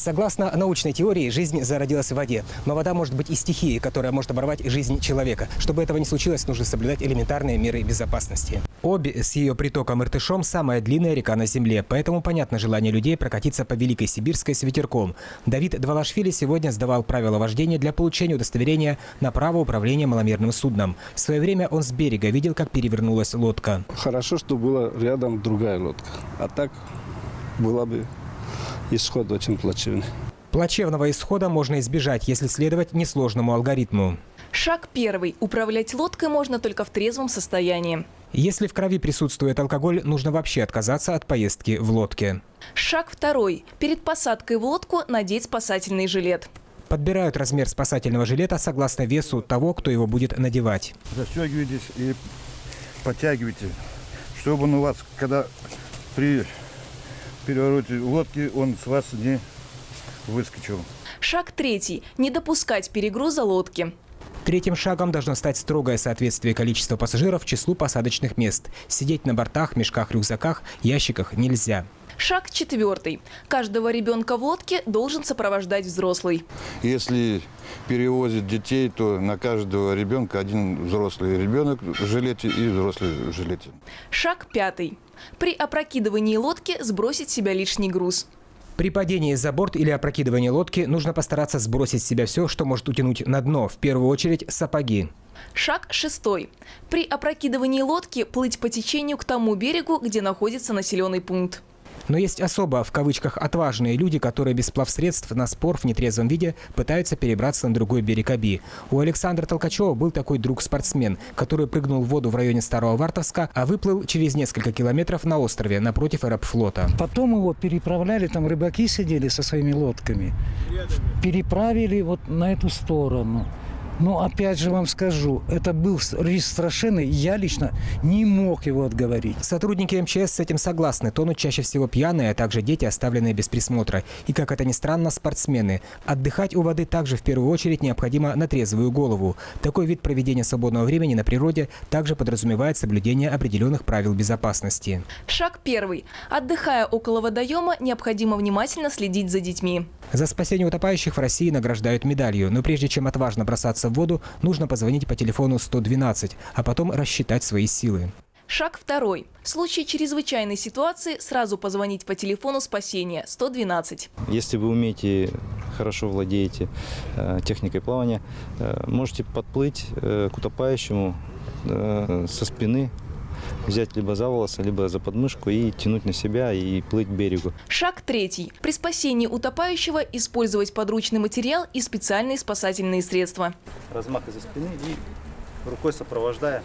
Согласно научной теории, жизнь зародилась в воде. Но вода может быть и стихией, которая может оборвать жизнь человека. Чтобы этого не случилось, нужно соблюдать элементарные меры безопасности. Обе с ее притоком Иртышом самая длинная река на Земле, поэтому понятно желание людей прокатиться по Великой Сибирской с ветерком. Давид Двалашвили сегодня сдавал правила вождения для получения удостоверения на право управления маломерным судном. В свое время он с берега видел, как перевернулась лодка. Хорошо, что была рядом другая лодка. А так была бы исход очень плачевный. Плачевного исхода можно избежать, если следовать несложному алгоритму. Шаг первый. Управлять лодкой можно только в трезвом состоянии. Если в крови присутствует алкоголь, нужно вообще отказаться от поездки в лодке. Шаг второй. Перед посадкой в лодку надеть спасательный жилет. Подбирают размер спасательного жилета согласно весу того, кто его будет надевать. Застегивайтесь и подтягивайте, чтобы он у вас, когда при перевороте лодки, он с вас не выскочил. Шаг третий. Не допускать перегруза лодки. Третьим шагом должно стать строгое соответствие количества пассажиров числу посадочных мест. Сидеть на бортах, мешках, рюкзаках, ящиках нельзя. Шаг четвертый. Каждого ребенка в лодке должен сопровождать взрослый. Если перевозят детей, то на каждого ребенка один взрослый ребенок в жилете и взрослый в жилете. Шаг пятый. При опрокидывании лодки сбросить себя лишний груз. При падении за борт или опрокидывании лодки нужно постараться сбросить с себя все, что может утянуть на дно, в первую очередь сапоги. Шаг шестой. При опрокидывании лодки плыть по течению к тому берегу, где находится населенный пункт. Но есть особо, в кавычках, отважные люди, которые без плавсредств на спор в нетрезвом виде пытаются перебраться на другой берег Аби. У Александра Толкачева был такой друг-спортсмен, который прыгнул в воду в районе Старого Вартовска, а выплыл через несколько километров на острове напротив аэрофлота. Потом его переправляли, там рыбаки сидели со своими лодками. Переправили вот на эту сторону. Но опять же вам скажу, это был риск страшенный, я лично не мог его отговорить. Сотрудники МЧС с этим согласны. Тонут чаще всего пьяные, а также дети, оставленные без присмотра. И, как это ни странно, спортсмены. Отдыхать у воды также в первую очередь необходимо на трезвую голову. Такой вид проведения свободного времени на природе также подразумевает соблюдение определенных правил безопасности. Шаг первый. Отдыхая около водоема, необходимо внимательно следить за детьми. За спасение утопающих в России награждают медалью. Но прежде чем отважно бросаться в воду, нужно позвонить по телефону 112, а потом рассчитать свои силы. Шаг второй. В случае чрезвычайной ситуации сразу позвонить по телефону спасения 112. Если вы умеете, хорошо владеете э, техникой плавания, э, можете подплыть э, к утопающему э, со спины, взять либо за волосы, либо за подмышку и тянуть на себя и плыть к берегу. Шаг третий. При спасении утопающего использовать подручный материал и специальные спасательные средства. Размах из-за спины и рукой сопровождая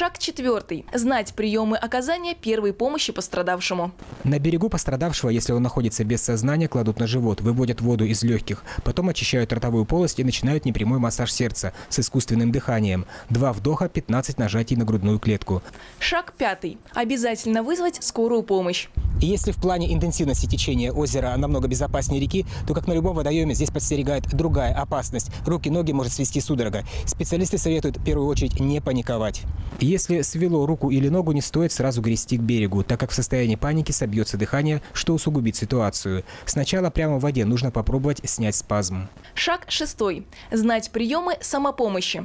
Шаг четвертый. Знать приемы оказания первой помощи пострадавшему. На берегу пострадавшего, если он находится без сознания, кладут на живот, выводят воду из легких. Потом очищают ротовую полость и начинают непрямой массаж сердца с искусственным дыханием. Два вдоха, 15 нажатий на грудную клетку. Шаг пятый. Обязательно вызвать скорую помощь. И если в плане интенсивности течения озера намного безопаснее реки, то, как на любом водоеме, здесь подстерегает другая опасность. Руки-ноги может свести судорога. Специалисты советуют в первую очередь не паниковать. Если свело руку или ногу, не стоит сразу грести к берегу, так как в состоянии паники собьется дыхание, что усугубит ситуацию. Сначала прямо в воде нужно попробовать снять спазм. Шаг шестой. Знать приемы самопомощи.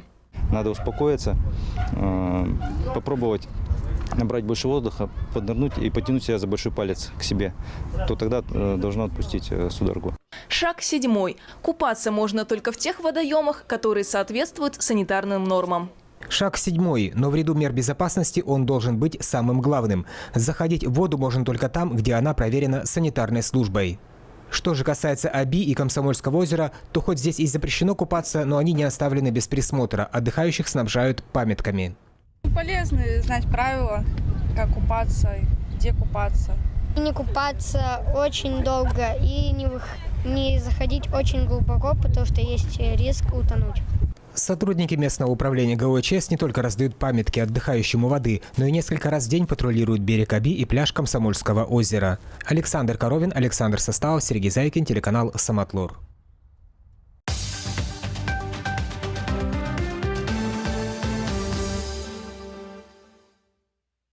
Надо успокоиться, э, попробовать набрать больше воздуха, поднырнуть и потянуть себя за большой палец к себе, то тогда э, должно отпустить э, судорогу. Шаг седьмой. Купаться можно только в тех водоемах, которые соответствуют санитарным нормам. Шаг седьмой, но в ряду мер безопасности он должен быть самым главным. Заходить в воду можно только там, где она проверена санитарной службой. Что же касается Аби и Комсомольского озера, то хоть здесь и запрещено купаться, но они не оставлены без присмотра. Отдыхающих снабжают памятками. Полезно знать правила, как купаться, где купаться. Не купаться очень долго и не, не заходить очень глубоко, потому что есть риск утонуть. Сотрудники местного управления ГОЧС не только раздают памятки отдыхающему воды, но и несколько раз в день патрулируют берег Аби и пляж Комсомольского озера. Александр Коровин, Александр Составов, Сергей Зайкин, телеканал «Самотлор».